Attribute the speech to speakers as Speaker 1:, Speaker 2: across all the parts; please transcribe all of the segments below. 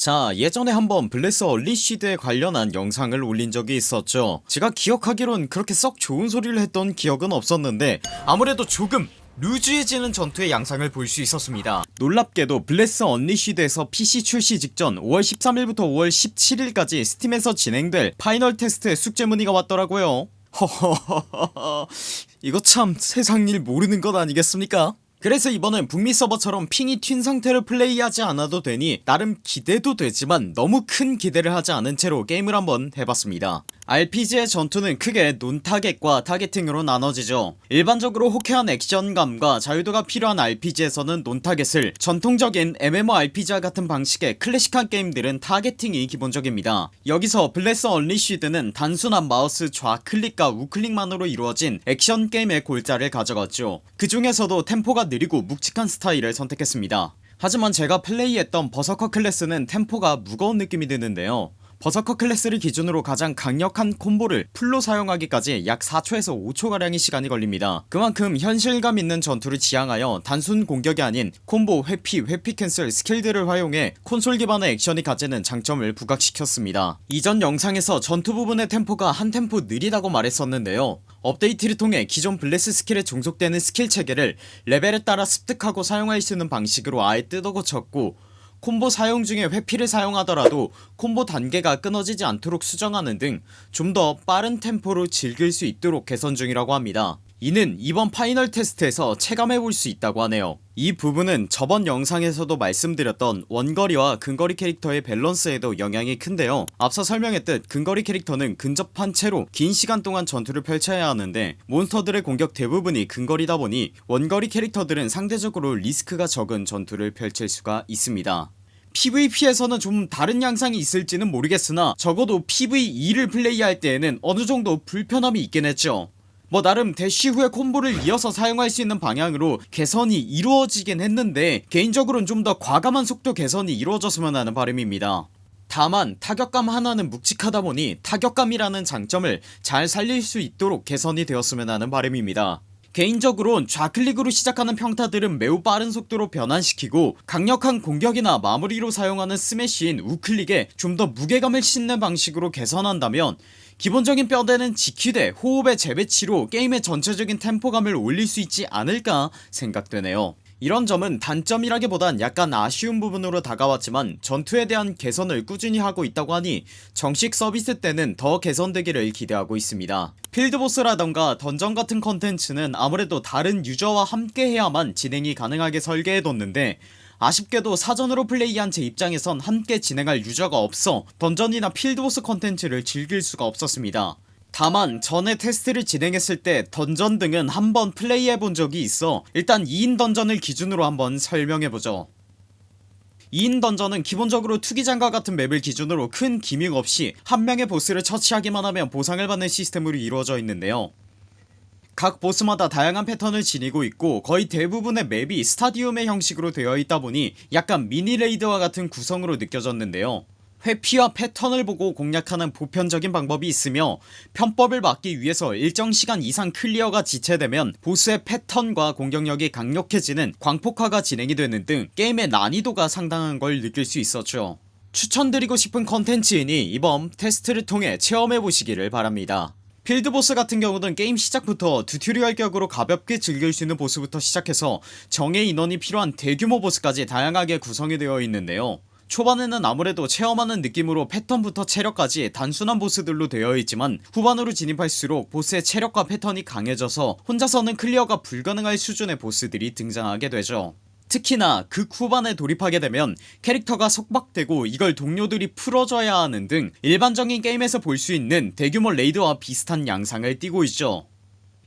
Speaker 1: 자 예전에 한번 블레스 언리시드에 관련한 영상을 올린 적이 있었죠. 제가 기억하기론 그렇게 썩 좋은 소리를 했던 기억은 없었는데 아무래도 조금 루즈해지는 전투의 양상을 볼 수 있었습니다. 놀랍게도 블레스 언리시드에서 PC 출시 직전 5월 13일부터 5월 17일까지 스팀에서 진행될 파이널 테스트의 숙제 문의가 왔더라고요. 허허허허. 이거 참 세상일 모르는 것 아니겠습니까 그래서 이번엔 북미 서버처럼 ping이 튄 상태를 플레이하지 않아도 되니 나름 기대도 되지만 너무 큰 기대를 하지 않은 채로 게임을 한번 해봤습니다 RPG의 전투는 크게 non-target과 targeting으로 나눠지죠. 일반적으로 호쾌한 액션감과 자유도가 필요한 RPG에서는 non-target을 전통적인 MMORPG와 같은 방식의 클래식한 게임들은 targeting이 기본적입니다. 여기서 블레스 언리시드는 단순한 마우스 좌클릭과 우클릭만으로 이루어진 액션 게임의 골자를 가져갔죠. 그 중에서도 템포가 느리고 묵직한 스타일을 선택했습니다. 하지만 제가 플레이했던 berserker 클래스는 템포가 무거운 느낌이 드는데요 berserker 클래스를 기준으로 가장 강력한 콤보를 풀로 사용하기까지 약 4초에서 5초가량의 시간이 걸립니다. 그만큼 현실감 있는 전투를 지향하여 단순 공격이 아닌 콤보 회피 회피 cancel 스킬들을 활용해 콘솔 기반의 액션이 가지는 장점을 부각시켰습니다. 이전 영상에서 전투 부분의 템포가 한 템포 느리다고 말했었는데요. 업데이트를 통해 기존 블레스 스킬에 종속되는 스킬 체계를 레벨에 따라 습득하고 사용할 수 있는 방식으로 아예 뜯어고쳤고 콤보 사용 중에 회피를 사용하더라도 콤보 단계가 끊어지지 않도록 수정하는 등 좀 더 빠른 템포로 즐길 수 있도록 개선 중이라고 합니다 이는 이번 파이널 테스트에서 체감해볼 수 있다고 하네요. 이 부분은 저번 영상에서도 말씀드렸던 원거리와 근거리 캐릭터의 밸런스에도 영향이 큰데요. 앞서 설명했듯 근거리 캐릭터는 근접한 채로 긴 시간 동안 전투를 펼쳐야 하는데 몬스터들의 공격 대부분이 근거리다 보니 원거리 캐릭터들은 상대적으로 리스크가 적은 전투를 펼칠 수가 있습니다. PVP에서는 좀 다른 양상이 있을지는 모르겠으나 적어도 PVE를 플레이할 때에는 어느정도 불편함이 있긴 했죠 뭐 나름 대쉬 후에 콤보를 이어서 사용할 수 있는 방향으로 개선이 이루어지긴 했는데 개인적으로는 좀 더 과감한 속도 개선이 이루어졌으면 하는 바람입니다. 다만 타격감 하나는 묵직하다 보니 타격감이라는 장점을 잘 살릴 수 있도록 개선이 되었으면 하는 바람입니다. 개인적으론 좌클릭으로 시작하는 평타들은 매우 빠른 속도로 변환시키고 강력한 공격이나 마무리로 사용하는 스매시인 우클릭에 좀 더 무게감을 싣는 방식으로 개선한다면 기본적인 뼈대는 지키되 호흡의 재배치로 게임의 전체적인 템포감을 올릴 수 있지 않을까 생각되네요. 이런 점은 단점이라기보단 약간 아쉬운 부분으로 다가왔지만 전투에 대한 개선을 꾸준히 하고 있다고 하니 정식 서비스 때는 더 개선되기를 기대하고 있습니다. 필드보스라던가 던전 같은 컨텐츠는 아무래도 다른 유저와 함께 해야만 진행이 가능하게 설계해뒀는데 아쉽게도 사전으로 플레이한 제 입장에선 함께 진행할 유저가 없어 던전이나 필드보스 컨텐츠를 즐길 수가 없었습니다. 다만 전에 테스트를 진행했을 때 던전 등은 한번 플레이해본 적이 있어 일단 2인 던전을 기준으로 한번 설명해보죠. 2인 던전은 기본적으로 투기장과 같은 맵을 기준으로 큰 기믹 없이 한 명의 보스를 처치하기만 하면 보상을 받는 시스템으로 이루어져 있는데요 각 보스마다 다양한 패턴을 지니고 있고 거의 대부분의 맵이 스타디움의 형식으로 되어 있다 보니 약간 미니레이드와 같은 구성으로 느껴졌는데요. 회피와 패턴을 보고 공략하는 보편적인 방법이 있으며 편법을 막기 위해서 일정 시간 이상 clear가 지체되면 보스의 패턴과 공격력이 강력해지는 광폭화가 진행이 되는 등 게임의 난이도가 상당한 걸 느낄 수 있었죠. 추천드리고 싶은 컨텐츠이니 이번 테스트를 통해 체험해보시기를 바랍니다 필드보스 같은 경우는 게임 시작부터 튜토리얼 격으로 가볍게 즐길 수 있는 보스부터 시작해서 정예 인원이 필요한 대규모 보스까지 다양하게 구성이 되어 있는데요. 초반에는 아무래도 체험하는 느낌으로 패턴부터 체력까지 단순한 보스들로 되어 있지만 후반으로 진입할수록 보스의 체력과 패턴이 강해져서 혼자서는 clear가 불가능할 수준의 보스들이 등장하게 되죠 특히나 극 후반에 돌입하게 되면 캐릭터가 속박되고 이걸 동료들이 풀어줘야 하는 등 일반적인 게임에서 볼 수 있는 대규모 raid와 비슷한 양상을 띠고 있죠.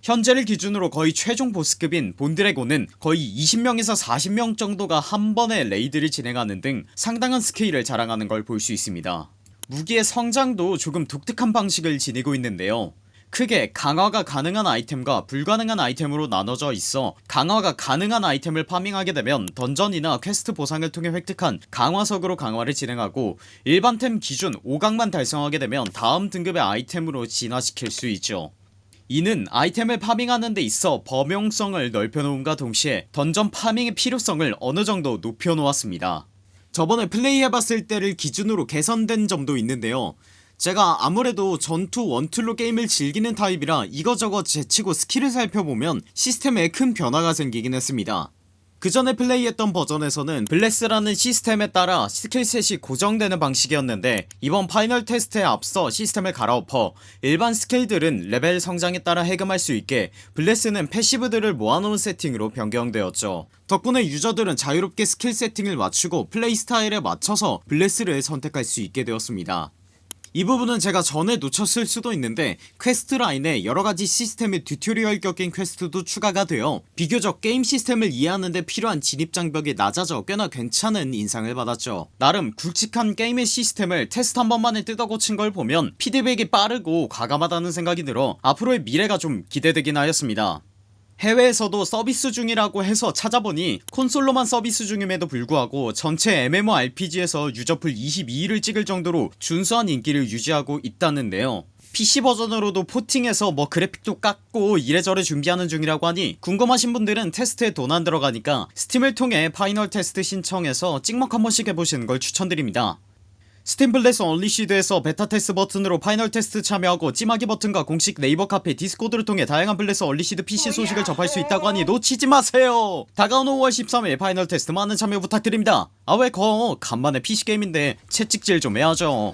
Speaker 1: 현재를 기준으로 거의 최종 보스급인 본드래곤은 거의 20명에서 40명 정도가 한 번에 raid를 진행하는 등 상당한 스케일을 자랑하는 걸 볼 수 있습니다. 무기의 성장도 조금 독특한 방식을 지니고 있는데요 크게 강화가 가능한 아이템과 불가능한 아이템으로 나눠져 있어 강화가 가능한 아이템을 farming하게 되면 던전이나 퀘스트 보상을 통해 획득한 강화석으로 강화를 진행하고 일반템 기준 5강만 달성하게 되면 다음 등급의 아이템으로 진화시킬 수 있죠. 이는 아이템을 farming하는 데 있어 범용성을 넓혀놓음과 동시에 던전 farming의 필요성을 어느정도 높여놓았습니다. 저번에 플레이해봤을 때를 기준으로 개선된 점도 있는데요 제가 아무래도 전투 one tool로 게임을 즐기는 타입이라 이거저거 제치고 스킬을 살펴보면 시스템에 큰 변화가 생기긴 했습니다. 그 전에 플레이했던 버전에서는 블레스라는 시스템에 따라 skill set이 고정되는 방식이었는데 이번 파이널 테스트에 앞서 시스템을 갈아엎어 일반 스킬들은 레벨 성장에 따라 해금할 수 있게 블레스는 passive들을 모아놓은 세팅으로 변경되었죠. 덕분에 유저들은 자유롭게 스킬 세팅을 맞추고 플레이 스타일에 맞춰서 블레스를 선택할 수 있게 되었습니다 이 부분은 제가 전에 놓쳤을 수도 있는데 quest line에 여러가지 시스템의 tutorial 격인 quest도 추가가 되어 비교적 게임 시스템을 이해하는데 필요한 진입장벽이 낮아져 꽤나 괜찮은 인상을 받았죠. 나름 굵직한 게임의 시스템을 테스트 한 번만에 뜯어고친 걸 보면 피드백이 빠르고 과감하다는 생각이 들어 앞으로의 미래가 좀 기대되긴 하였습니다 해외에서도 서비스 중이라고 해서 찾아보니 콘솔로만 서비스 중임에도 불구하고 전체 MMORPG에서 user pool 22위를 찍을 정도로 준수한 인기를 유지하고 있다는데요. PC 버전으로도 porting해서 뭐 그래픽도 깎고 이래저래 준비하는 중이라고 하니 궁금하신 분들은 테스트에 돈 안 들어가니까 스팀을 통해 final test 신청해서 찍먹 한 번씩 해보시는 걸 추천드립니다 스팀 Bless Unleashed에서 베타 테스트 버튼으로 final test 참여하고 찜하기 버튼과 공식 네이버 카페 Discord를 통해 다양한 Bless Unleashed PC 소식을 접할 수 있다고 하니 놓치지 마세요. 다가오는 5월 13일 final test 많은 참여 부탁드립니다. 아 왜 거 간만에 PC게임인데 채찍질 좀 해야죠.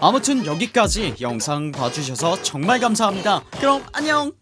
Speaker 1: 아무튼 여기까지 영상 봐주셔서 정말 감사합니다. 그럼 안녕